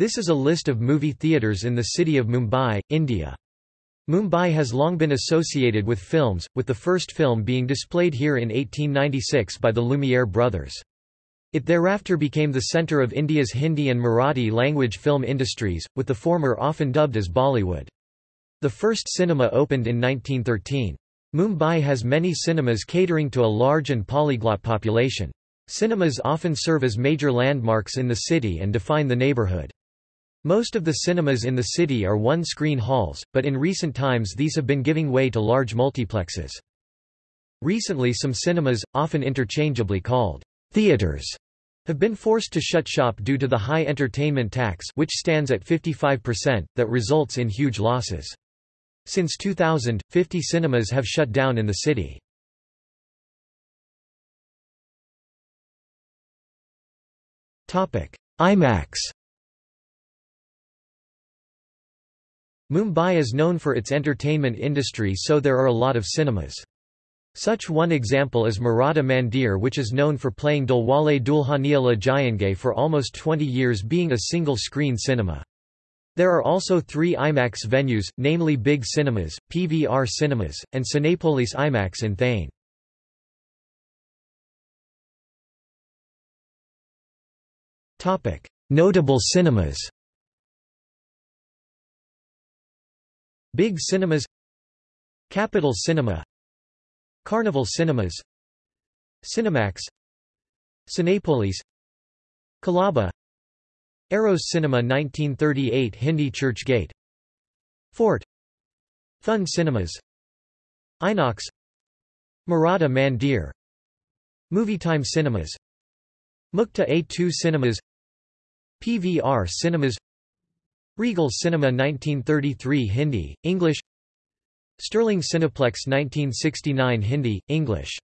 This is a list of movie theatres in the city of Mumbai, India. Mumbai has long been associated with films, with the first film being displayed here in 1896 by the Lumiere brothers. It thereafter became the centre of India's Hindi and Marathi language film industries, with the former often dubbed as Bollywood. The first cinema opened in 1913. Mumbai has many cinemas catering to a large and polyglot population. Cinemas often serve as major landmarks in the city and define the neighbourhood. Most of the cinemas in the city are one-screen halls, but in recent times these have been giving way to large multiplexes. Recently some cinemas, often interchangeably called theaters, have been forced to shut shop due to the high entertainment tax which stands at 55%, that results in huge losses. Since 2000, 50 cinemas have shut down in the city. IMAX Mumbai is known for its entertainment industry so there are a lot of cinemas. Such one example is Maratha Mandir which is known for playing Dilwale Dulhania Le Jayenge for almost 20 years being a single-screen cinema. There are also three IMAX venues, namely Big Cinemas, PVR Cinemas, and Cinepolis IMAX in Thane. Notable cinemas Big Cinemas Capital Cinema Carnival Cinemas Cinemax Cinepolis Colaba Eros Cinema 1938 Hindi Churchgate Fort Fun Cinemas Inox Maratha Mandir Movietime Cinemas Mukta A2 Cinemas PVR Cinemas Regal Cinema 1933 Hindi, English. Sterling Cineplex 1969 Hindi, English